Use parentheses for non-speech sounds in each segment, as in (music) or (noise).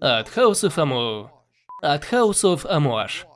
от of Amu... от of Amouage.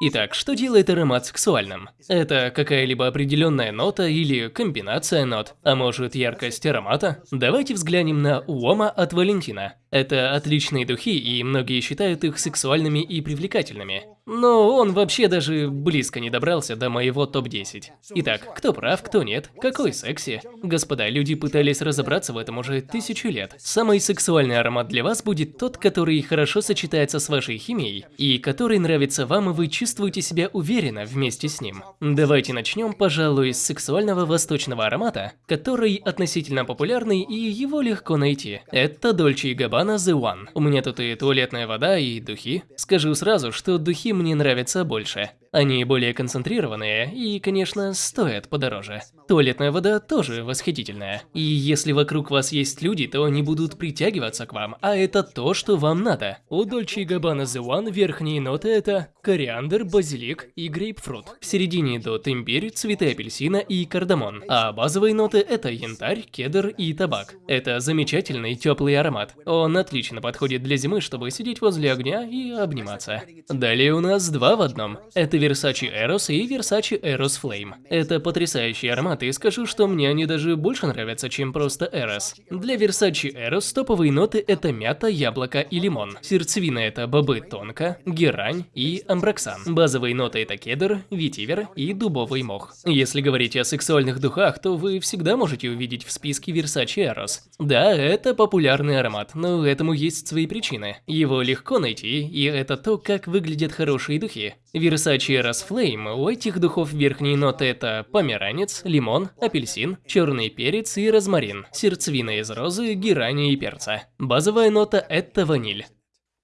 Итак, что делает аромат сексуальным? Это какая-либо определенная нота или комбинация нот, а может яркость аромата? Давайте взглянем на Уома от Валентина. Это отличные духи, и многие считают их сексуальными и привлекательными. Но он вообще даже близко не добрался до моего топ-10. Итак, кто прав, кто нет, какой секси? Господа, люди пытались разобраться в этом уже тысячу лет. Самый сексуальный аромат для вас будет тот, который хорошо сочетается с вашей химией, и который нравится вам, и вы чувствуете себя уверенно вместе с ним. Давайте начнем, пожалуй, с сексуального восточного аромата, который относительно популярный, и его легко найти. Это Dolce Gabbana The One. У меня тут и туалетная вода, и духи. Скажу сразу, что духи мне нравятся больше. Они более концентрированные и, конечно, стоят подороже. Туалетная вода тоже восхитительная. И если вокруг вас есть люди, то они будут притягиваться к вам, а это то, что вам надо. У Dolce Gabbana The One верхние ноты это кориандр, базилик и грейпфрут. В середине идут имбирь, цветы апельсина и кардамон. А базовые ноты это янтарь, кедр и табак. Это замечательный теплый аромат. Он отлично подходит для зимы, чтобы сидеть возле огня и обниматься. Далее у нас два в одном. Это Versace Eros и Versace Eros Flame. Это потрясающие ароматы, и скажу, что мне они даже больше нравятся, чем просто Eros. Для Versace Eros топовые ноты это мята, яблоко и лимон. Сердцевина это бобы тонко, герань и амброксан. Базовые ноты это кедр, ветивер и дубовый мох. Если говорить о сексуальных духах, то вы всегда можете увидеть в списке Versace Eros. Да, это популярный аромат, но этому есть свои причины. Его легко найти, и это то, как выглядят хорошие духи. Versace Eros Flame у этих духов верхние ноты это померанец, лимон, апельсин, черный перец и розмарин, сердцевина из розы, герани и перца. Базовая нота это ваниль.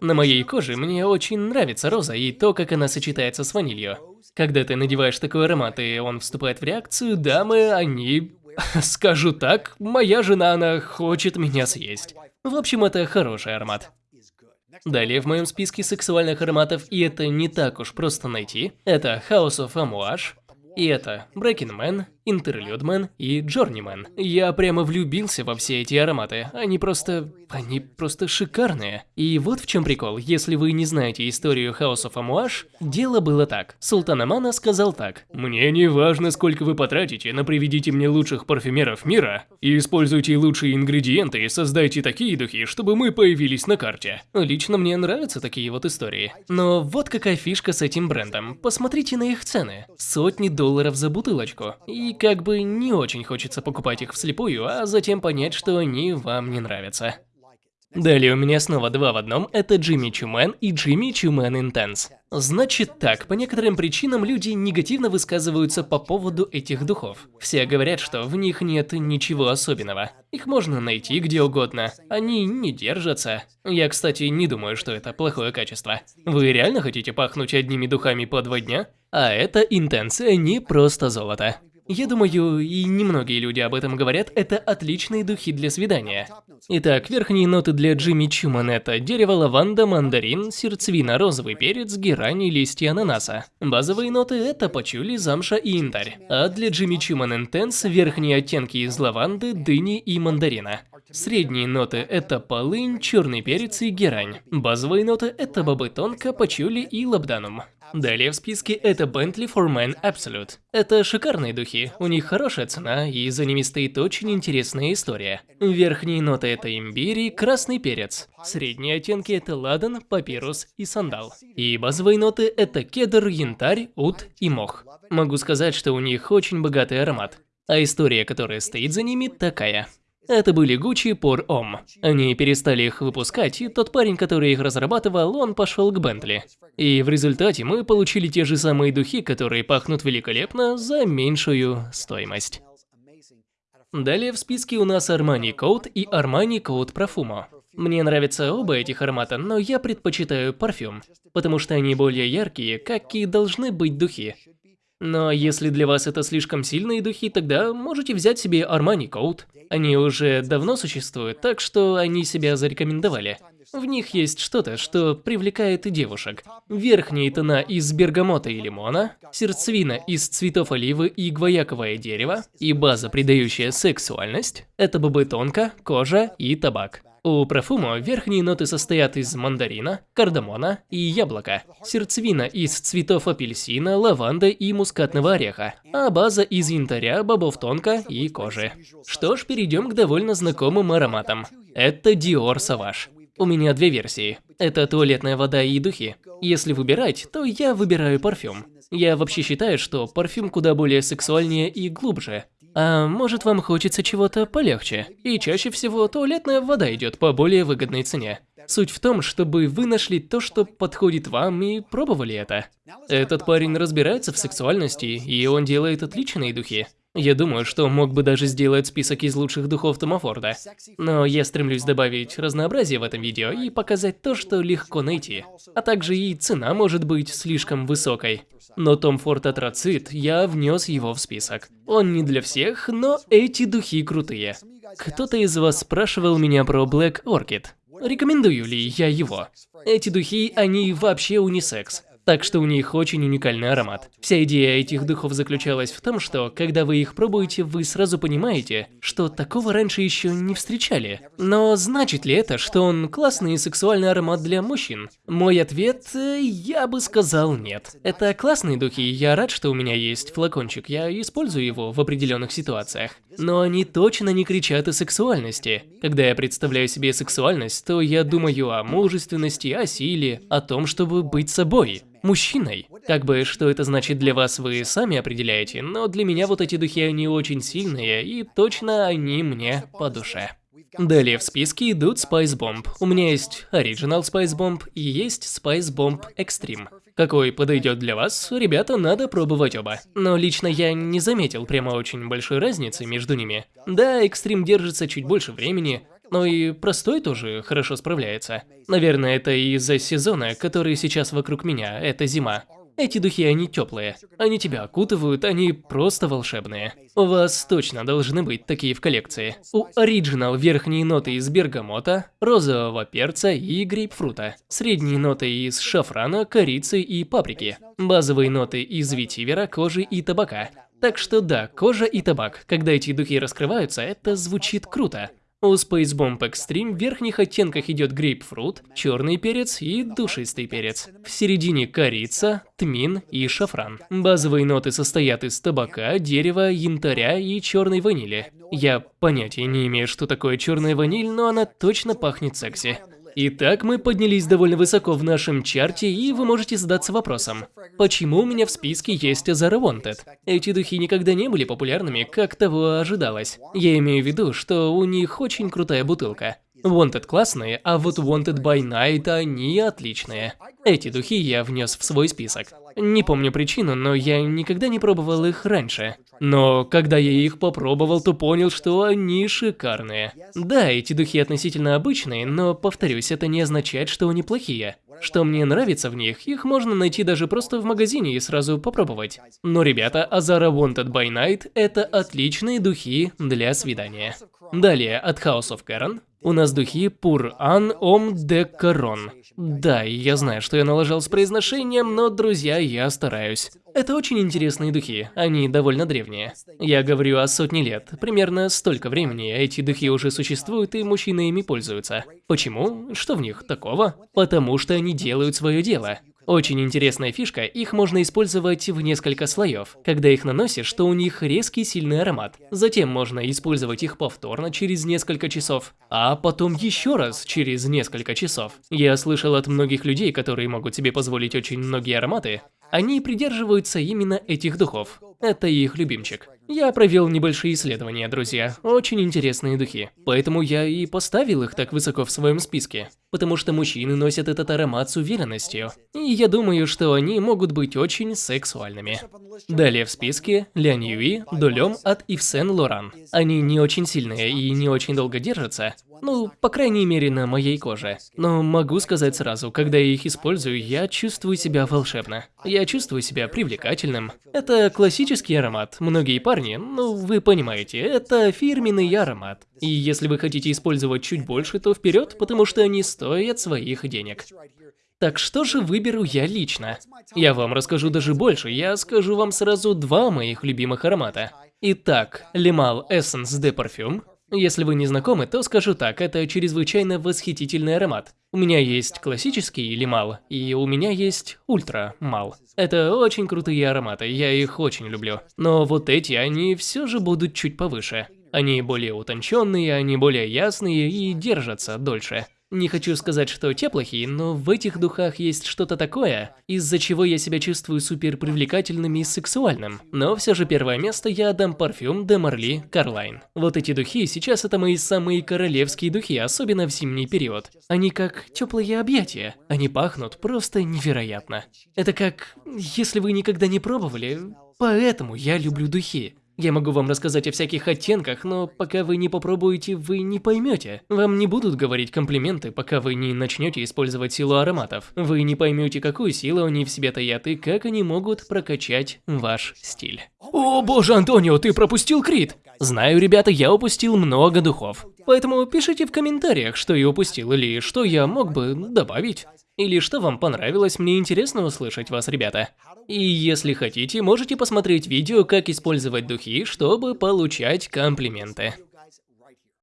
На моей коже мне очень нравится роза и то, как она сочетается с ванилью. Когда ты надеваешь такой аромат и он вступает в реакцию, дамы, они... (laughs) Скажу так, моя жена, она хочет меня съесть. В общем, это хороший аромат. Далее в моем списке сексуальных ароматов, и это не так уж просто найти, это House of Amouage, и это Breaking Man, Интерлюдмен и Джорнимен. Я прямо влюбился во все эти ароматы. Они просто... они просто шикарные. И вот в чем прикол. Если вы не знаете историю House of Amouage, дело было так. Султан Амана сказал так. Мне не важно, сколько вы потратите, но приведите мне лучших парфюмеров мира и используйте лучшие ингредиенты и создайте такие духи, чтобы мы появились на карте. Лично мне нравятся такие вот истории. Но вот какая фишка с этим брендом. Посмотрите на их цены. Сотни долларов за бутылочку. И как бы не очень хочется покупать их вслепую, а затем понять, что они вам не нравятся. Далее у меня снова два в одном, это Джимми Чумен и Джимми Чумен Интенс. Значит так, по некоторым причинам люди негативно высказываются по поводу этих духов. Все говорят, что в них нет ничего особенного. Их можно найти где угодно. Они не держатся. Я, кстати, не думаю, что это плохое качество. Вы реально хотите пахнуть одними духами по два дня? А это интенция не просто золото. Я думаю, и немногие люди об этом говорят, это отличные духи для свидания. Итак, верхние ноты для Джимми Чуман это дерево лаванда, мандарин, сердцевина, розовый перец, герань и листья ананаса. Базовые ноты это пачули, замша и янтарь. А для Джимми Чуман Интенс верхние оттенки из лаванды, дыни и мандарина. Средние ноты это полынь, черный перец и герань. Базовые ноты это бобы тонко, пачули и лабданум. Далее в списке это Bentley for Men Absolute. Это шикарные духи, у них хорошая цена и за ними стоит очень интересная история. Верхние ноты это имбирь и красный перец. Средние оттенки это ладан, папирус и сандал. И базовые ноты это кедр, янтарь, ут и мох. Могу сказать, что у них очень богатый аромат. А история, которая стоит за ними, такая. Это были Gucci Pour Homme. Они перестали их выпускать, и тот парень, который их разрабатывал, он пошел к Бентли. И в результате мы получили те же самые духи, которые пахнут великолепно за меньшую стоимость. Далее в списке у нас Armani Code и Armani Code Profumo. Мне нравятся оба этих аромата, но я предпочитаю парфюм, потому что они более яркие, как и должны быть духи. Но если для вас это слишком сильные духи, тогда можете взять себе Armani Code. Они уже давно существуют, так что они себя зарекомендовали. В них есть что-то, что привлекает девушек. Верхние тона из бергамота и лимона, сердцевина из цветов оливы и гвояковое дерево, и база, придающая сексуальность – это бобы тонко, кожа и табак. У парфюма верхние ноты состоят из мандарина, кардамона и яблока, сердцевина из цветов апельсина, лаванды и мускатного ореха, а база из янтаря, бобов тонко и кожи. Что ж, перейдем к довольно знакомым ароматам. Это Dior Sauvage. У меня две версии. Это туалетная вода и духи. Если выбирать, то я выбираю парфюм. Я вообще считаю, что парфюм куда более сексуальнее и глубже. А может вам хочется чего-то полегче? И чаще всего туалетная вода идет по более выгодной цене. Суть в том, чтобы вы нашли то, что подходит вам и пробовали это. Этот парень разбирается в сексуальности, и он делает отличные духи. Я думаю, что мог бы даже сделать список из лучших духов Тома Форда. Но я стремлюсь добавить разнообразие в этом видео и показать то, что легко найти. А также и цена может быть слишком высокой. Но Том Форд Атроцит, я внес его в список. Он не для всех, но эти духи крутые. Кто-то из вас спрашивал меня про Black Orchid. Рекомендую ли я его? Эти духи, они вообще унисекс. Так что у них очень уникальный аромат. Вся идея этих духов заключалась в том, что когда вы их пробуете, вы сразу понимаете, что такого раньше еще не встречали. Но значит ли это, что он классный и сексуальный аромат для мужчин? Мой ответ – я бы сказал нет. Это классные духи, я рад, что у меня есть флакончик, я использую его в определенных ситуациях. Но они точно не кричат о сексуальности. Когда я представляю себе сексуальность, то я думаю о мужественности, о силе, о том, чтобы быть собой мужчиной. Как бы, что это значит для вас, вы сами определяете, но для меня вот эти духи, они очень сильные, и точно они мне по душе. Далее в списке идут Spice Bomb. У меня есть Original Spice Bomb и есть Spice Bomb Extreme. Какой подойдет для вас, ребята, надо пробовать оба. Но лично я не заметил прямо очень большой разницы между ними. Да, Extreme держится чуть больше времени, но и простой тоже хорошо справляется. Наверное, это из-за сезона, который сейчас вокруг меня, это зима. Эти духи, они теплые. Они тебя окутывают, они просто волшебные. У вас точно должны быть такие в коллекции. У Original верхние ноты из бергамота, розового перца и грейпфрута. Средние ноты из шафрана, корицы и паприки. Базовые ноты из ветивера, кожи и табака. Так что да, кожа и табак. Когда эти духи раскрываются, это звучит круто. У Space Bomb Extreme в верхних оттенках идет грейпфрут, черный перец и душистый перец. В середине корица, тмин и шафран. Базовые ноты состоят из табака, дерева, янтаря и черной ванили. Я понятия не имею, что такое черная ваниль, но она точно пахнет секси. Итак, мы поднялись довольно высоко в нашем чарте, и вы можете задаться вопросом, почему у меня в списке есть Azara Wanted? Эти духи никогда не были популярными, как того ожидалось. Я имею в виду, что у них очень крутая бутылка. Wanted классные, а вот Wanted by Night они отличные. Эти духи я внес в свой список. Не помню причину, но я никогда не пробовал их раньше. Но когда я их попробовал, то понял, что они шикарные. Да, эти духи относительно обычные, но, повторюсь, это не означает, что они плохие. Что мне нравится в них, их можно найти даже просто в магазине и сразу попробовать. Но, ребята, Azara Wanted by Night – это отличные духи для свидания. Далее, от House of Karen у нас духи An Om de Caron. Да, я знаю, что я налажал с произношением, но, друзья, я стараюсь. Это очень интересные духи, они довольно древние. Я говорю о сотне лет, примерно столько времени эти духи уже существуют и мужчины ими пользуются. Почему? Что в них такого? Потому что они делают свое дело. Очень интересная фишка, их можно использовать в несколько слоев. Когда их наносишь, то у них резкий сильный аромат. Затем можно использовать их повторно через несколько часов, а потом еще раз через несколько часов. Я слышал от многих людей, которые могут себе позволить очень многие ароматы, они придерживаются именно этих духов. Это их любимчик. Я провел небольшие исследования, друзья. Очень интересные духи. Поэтому я и поставил их так высоко в своем списке. Потому что мужчины носят этот аромат с уверенностью. И я думаю, что они могут быть очень сексуальными. Далее в списке Ля Ньюи, Дулем от Ив Сен Лоран. Они не очень сильные и не очень долго держатся. Ну, по крайней мере, на моей коже. Но могу сказать сразу, когда я их использую, я чувствую себя волшебно. Я чувствую себя привлекательным. Это классический аромат. Многие парни парни, ну вы понимаете, это фирменный аромат. И если вы хотите использовать чуть больше, то вперед, потому что они стоят своих денег. Так что же выберу я лично? Я вам расскажу даже больше, я скажу вам сразу два моих любимых аромата. Итак, Limal Essence de Parfum если вы не знакомы, то скажу так, это чрезвычайно восхитительный аромат. У меня есть классический лимал, и у меня есть ультра мал. Это очень крутые ароматы, я их очень люблю. Но вот эти, они все же будут чуть повыше. Они более утонченные, они более ясные и держатся дольше. Не хочу сказать, что те плохие, но в этих духах есть что-то такое, из-за чего я себя чувствую супер привлекательным и сексуальным. Но все же первое место я отдам парфюм де Марли Карлайн. Вот эти духи сейчас это мои самые королевские духи, особенно в зимний период. Они как теплые объятия. Они пахнут просто невероятно. Это как, если вы никогда не пробовали, поэтому я люблю духи. Я могу вам рассказать о всяких оттенках, но пока вы не попробуете, вы не поймете. Вам не будут говорить комплименты, пока вы не начнете использовать силу ароматов. Вы не поймете, какую силу они в себе таят и как они могут прокачать ваш стиль. О боже, Антонио, ты пропустил крит! Знаю, ребята, я упустил много духов. Поэтому пишите в комментариях, что я упустил или что я мог бы добавить. Или что вам понравилось, мне интересно услышать вас, ребята. И если хотите, можете посмотреть видео, как использовать духи, чтобы получать комплименты.